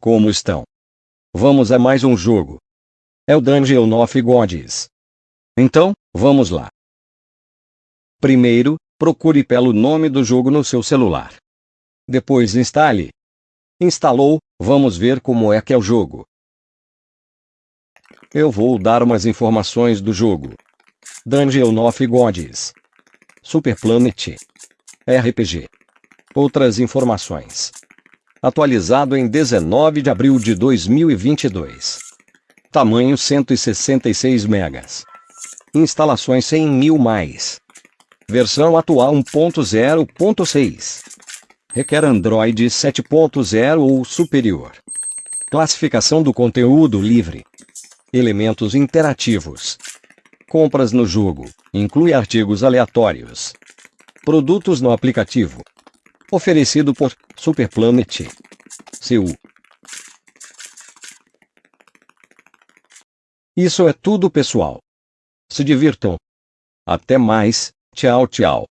Como estão? Vamos a mais um jogo. É o Dungeon of Gods. Então, vamos lá. Primeiro, procure pelo nome do jogo no seu celular. Depois instale. Instalou, vamos ver como é que é o jogo. Eu vou dar umas informações do jogo. Dungeon of Gods. Super Planet. RPG. Outras informações. Atualizado em 19 de abril de 2022. Tamanho 166 megas. Instalações 100 mil mais. Versão atual 1.0.6. Requer Android 7.0 ou superior. Classificação do conteúdo livre. Elementos interativos. Compras no jogo. Inclui artigos aleatórios. Produtos no aplicativo. Oferecido por Superplanet. Seu. Isso é tudo, pessoal. Se divirtam. Até mais. Tchau, tchau.